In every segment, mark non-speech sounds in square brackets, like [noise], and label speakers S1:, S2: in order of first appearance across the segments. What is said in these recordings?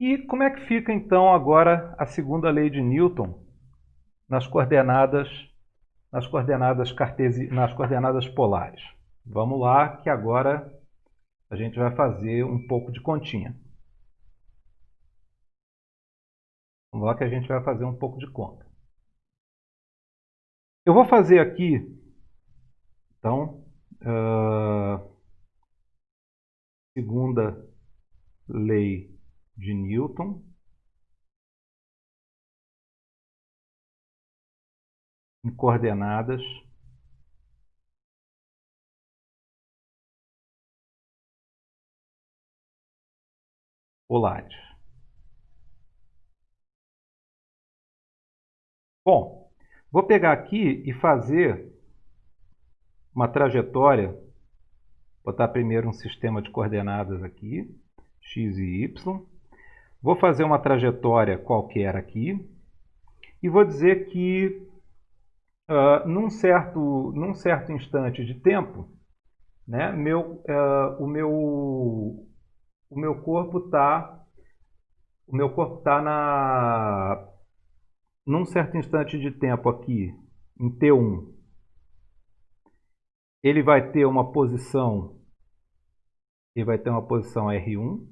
S1: E como é que fica então agora a segunda lei de Newton nas coordenadas nas coordenadas cartesi nas coordenadas polares? Vamos lá que agora a gente vai fazer um pouco de continha. Vamos lá que a gente vai fazer um pouco de conta. Eu vou fazer aqui, então, uh, segunda lei de Newton. Em coordenadas polares. Bom, vou pegar aqui e fazer uma trajetória, botar primeiro um sistema de coordenadas aqui, x e y. Vou fazer uma trajetória qualquer aqui e vou dizer que uh, num, certo, num certo instante de tempo, né, meu, uh, o, meu, o meu corpo está o meu corpo está na num certo instante de tempo aqui, em T1, ele vai ter uma posição, ele vai ter uma posição R1.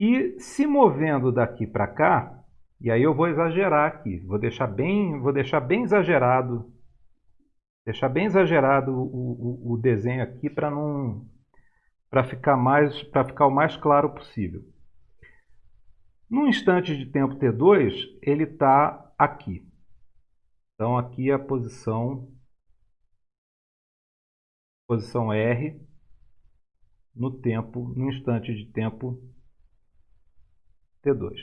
S1: E se movendo daqui para cá, e aí eu vou exagerar aqui, vou deixar bem, vou deixar bem exagerado, deixar bem exagerado o, o, o desenho aqui para não para ficar mais para ficar o mais claro possível. No instante de tempo T2, ele está aqui. Então, aqui é a posição, posição R no tempo, no instante de tempo T2.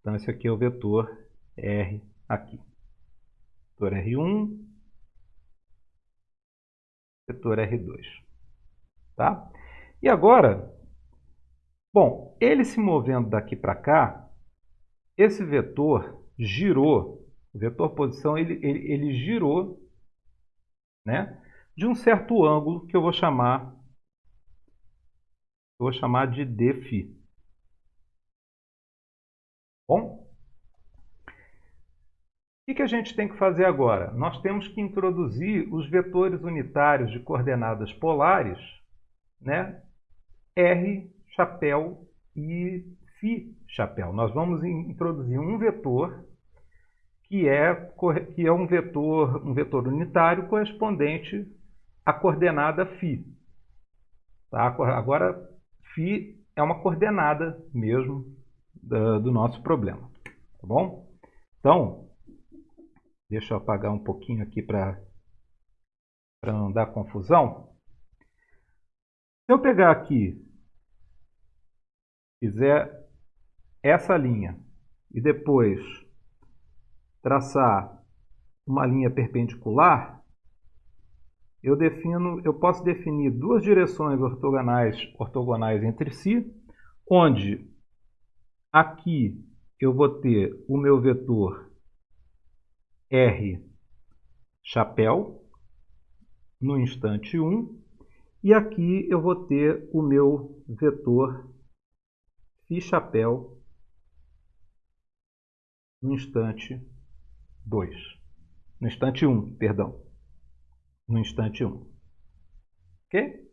S1: Então, esse aqui é o vetor R aqui. Vetor R1, vetor R2. Tá? E agora, Bom, ele se movendo daqui para cá, esse vetor girou, o vetor posição, ele, ele, ele girou né, de um certo ângulo que eu vou chamar, eu vou chamar de dφ. Bom? O que a gente tem que fazer agora? Nós temos que introduzir os vetores unitários de coordenadas polares, né? R chapéu e Φ chapéu. Nós vamos introduzir um vetor que é, que é um, vetor, um vetor unitário correspondente à coordenada φ. Tá? Agora, φ é uma coordenada mesmo do, do nosso problema. Tá bom? Então, deixa eu apagar um pouquinho aqui para não dar confusão. Se eu pegar aqui fizer essa linha e depois traçar uma linha perpendicular, eu defino, eu posso definir duas direções ortogonais, ortogonais entre si, onde aqui eu vou ter o meu vetor R chapéu no instante 1 e aqui eu vou ter o meu vetor Fi chapéu no instante 2. No instante 1, um, perdão. No instante 1. Um. Ok?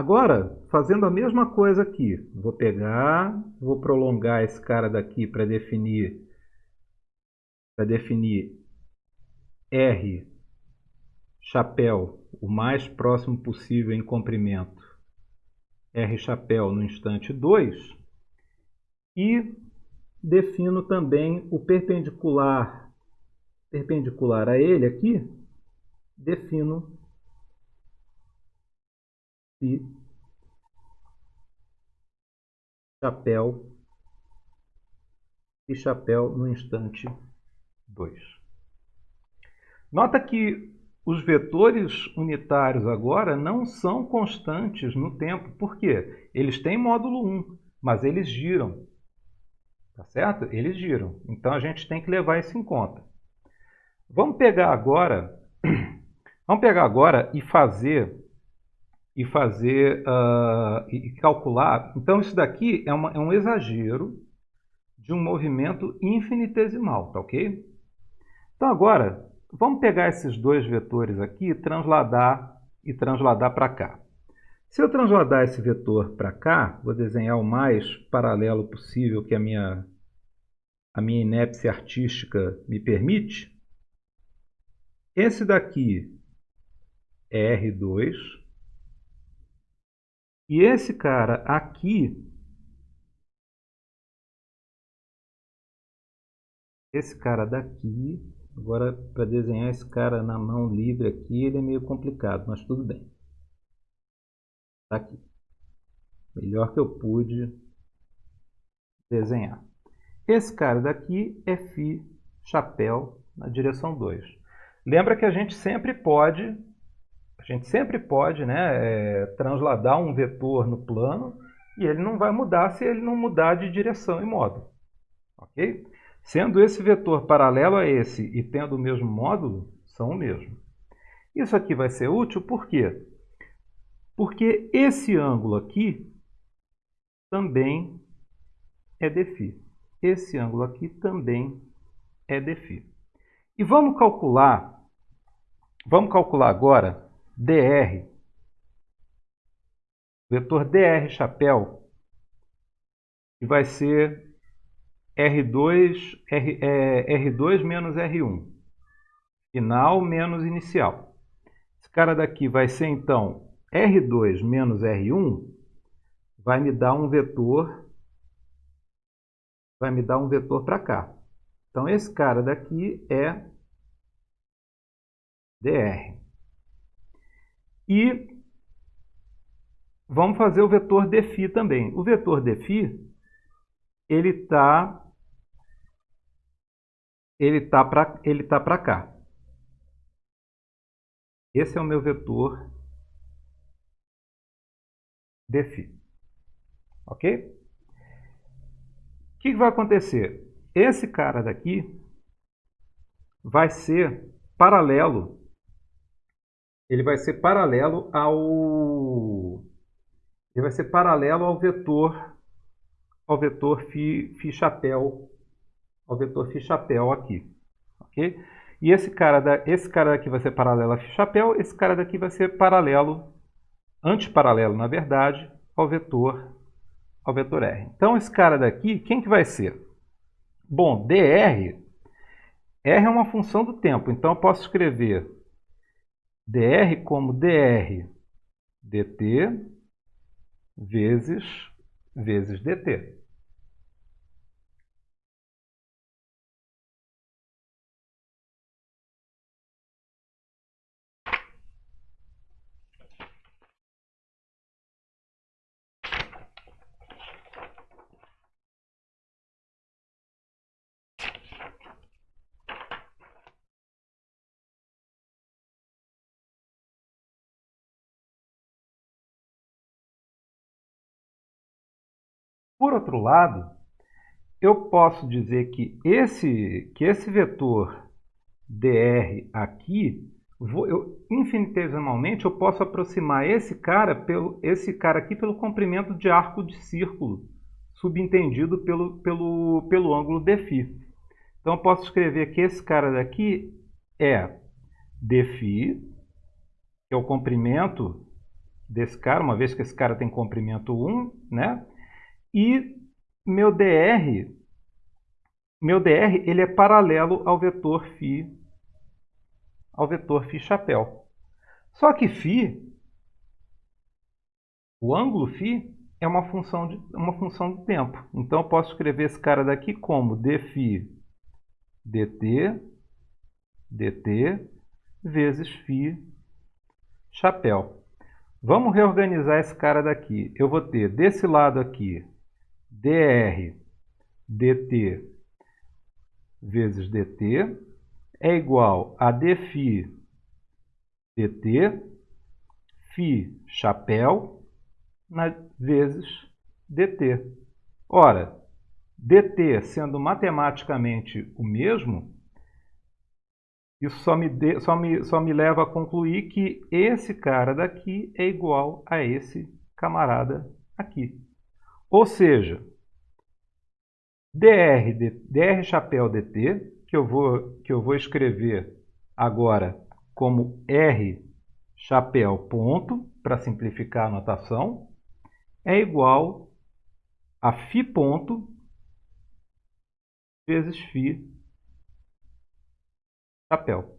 S1: Agora, fazendo a mesma coisa aqui. Vou pegar, vou prolongar esse cara daqui para definir para definir R chapéu o mais próximo possível em comprimento R chapéu no instante 2 e defino também o perpendicular perpendicular a ele aqui, defino e chapéu e chapéu no instante 2. Nota que os vetores unitários agora não são constantes no tempo. Por quê? Eles têm módulo 1, mas eles giram. Tá certo? Eles giram. Então a gente tem que levar isso em conta. Vamos pegar agora, [clears throat] vamos pegar agora e fazer e fazer uh, e calcular. Então isso daqui é, uma, é um exagero de um movimento infinitesimal, tá ok? Então agora, vamos pegar esses dois vetores aqui e transladar, e transladar para cá. Se eu transladar esse vetor para cá, vou desenhar o mais paralelo possível que a minha, a minha inépcia artística me permite. Esse daqui é R2. E esse cara aqui esse cara daqui, agora para desenhar esse cara na mão livre aqui, ele é meio complicado, mas tudo bem. Tá aqui. Melhor que eu pude desenhar. Esse cara daqui é Φ chapéu na direção 2. Lembra que a gente sempre pode, gente sempre pode né, é, transladar um vetor no plano e ele não vai mudar se ele não mudar de direção e modo. Ok? Sendo esse vetor paralelo a esse e tendo o mesmo módulo, são o mesmo. Isso aqui vai ser útil por quê? Porque esse ângulo aqui também é dφ. Esse ângulo aqui também é dφ. E vamos calcular, vamos calcular agora dr, vetor dr chapéu, que vai ser R2, R, é, R2 menos R1. Final menos inicial. Esse cara daqui vai ser, então, R2 menos R1 vai me dar um vetor, vai me dar um vetor para cá. Então, esse cara daqui é dr. E vamos fazer o vetor defi também. O vetor defi, ele está ele tá para ele tá para tá cá. Esse é o meu vetor defi. OK? O que vai acontecer? Esse cara daqui vai ser paralelo ele vai ser paralelo ao ele vai ser paralelo ao vetor ao vetor fi chapéu ao vetor fi chapéu aqui, ok? E esse cara da esse cara daqui vai ser paralelo a fi chapéu, esse cara daqui vai ser paralelo antiparalelo, na verdade, ao vetor ao vetor r. Então esse cara daqui, quem que vai ser? Bom, dr r é uma função do tempo, então eu posso escrever dr como dr dt vezes, vezes dt. Por outro lado, eu posso dizer que esse, que esse vetor dr aqui, vou, eu, infinitesimalmente, eu posso aproximar esse cara, pelo, esse cara aqui pelo comprimento de arco de círculo, subentendido pelo, pelo, pelo ângulo dφ. Então, eu posso escrever que esse cara daqui é dφ, que é o comprimento desse cara, uma vez que esse cara tem comprimento 1, né? E meu dr, meu dr ele é paralelo ao vetor φ, ao vetor φ chapéu. Só que φ, o ângulo φ, é uma função, de, uma função do tempo. Então, eu posso escrever esse cara daqui como dφ dt, dt vezes φ chapéu. Vamos reorganizar esse cara daqui. Eu vou ter desse lado aqui dr dt vezes dt é igual a dφ dt, φ chapéu, vezes dt. Ora, dt sendo matematicamente o mesmo, Isso só me, de, só, me, só me leva a concluir que esse cara daqui é igual a esse camarada aqui. Ou seja, dr, dr chapéu dt, que eu vou, que eu vou escrever agora como r chapéu ponto, para simplificar a notação, é igual a φ ponto vezes φ chapéu.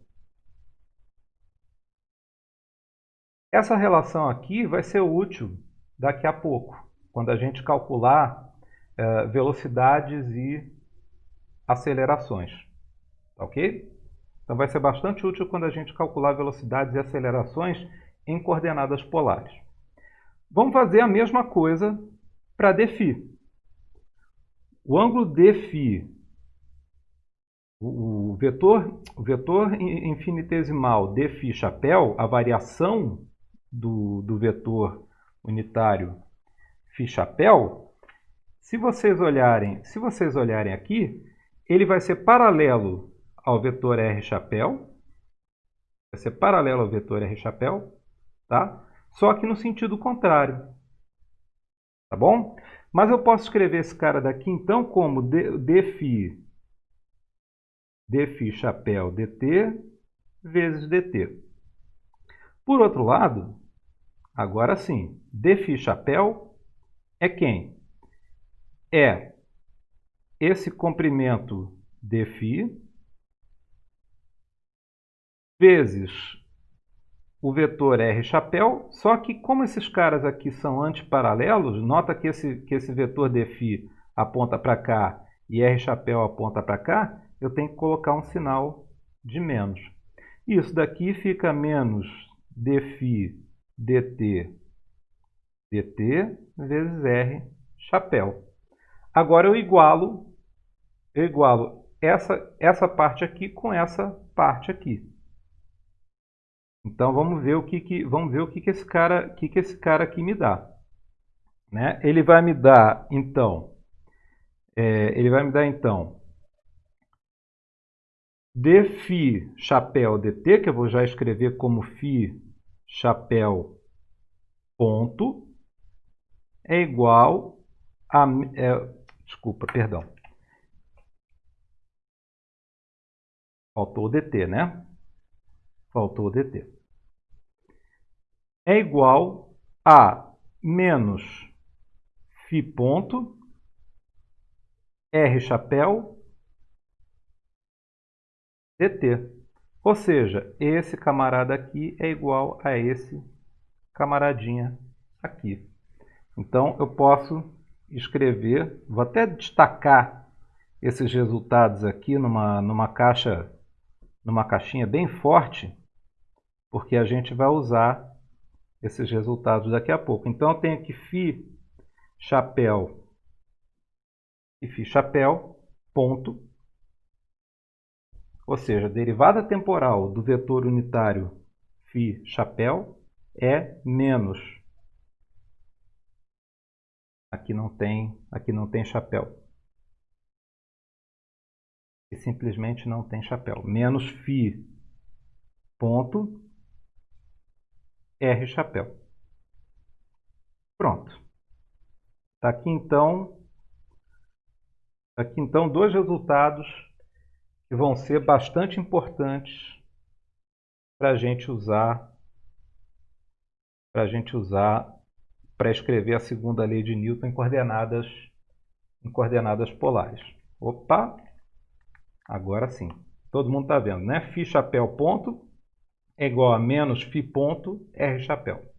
S1: Essa relação aqui vai ser útil daqui a pouco, quando a gente calcular é, velocidades e acelerações. Tá ok? Então vai ser bastante útil quando a gente calcular velocidades e acelerações em coordenadas polares. Vamos fazer a mesma coisa para dφ. O ângulo dφ, o vetor, o vetor infinitesimal dφ chapéu, a variação do, do vetor unitário Φ chapéu, se vocês olharem, se vocês olharem aqui, ele vai ser paralelo ao vetor r chapéu, vai ser paralelo ao vetor r chapéu, tá? Só que no sentido contrário, tá bom? Mas eu posso escrever esse cara daqui então como dφ, dφ chapéu dt vezes dt. Por outro lado, agora sim, dφ chapéu é quem? É esse comprimento dφ vezes o vetor R chapéu, só que como esses caras aqui são antiparalelos, nota que esse, que esse vetor dφ aponta para cá e R chapéu aponta para cá, eu tenho que colocar um sinal de menos. Isso daqui fica menos dφ dt dt vezes R chapéu. Agora eu igualo, eu igualo essa, essa parte aqui com essa parte aqui. Então vamos ver o que, que vamos ver o que, que esse cara, que, que esse cara aqui me dá. Né? Ele vai me dar então, é, ele vai me dar então dφ chapéu dt, que eu vou já escrever como φ chapéu ponto, é igual a... É, desculpa, perdão. Faltou o dt, né? faltou o dt. É igual a menos φ ponto R chapéu dt. Ou seja, esse camarada aqui é igual a esse camaradinha aqui. Então, eu posso escrever, vou até destacar esses resultados aqui numa, numa caixa, numa caixinha bem forte, porque a gente vai usar esses resultados daqui a pouco. Então eu tenho aqui fi chapéu e fi chapéu ponto, ou seja, derivada temporal do vetor unitário fi chapéu é menos Aqui não tem, aqui não tem chapéu. E simplesmente não tem chapéu. Menos φ ponto R chapéu. Pronto. Está aqui então, tá aqui então dois resultados que vão ser bastante importantes para a gente usar para a gente usar para escrever a segunda lei de Newton em coordenadas em coordenadas polares. Opa! Agora sim. Todo mundo está vendo, né? Φ chapéu ponto é igual a menos φ ponto R chapéu.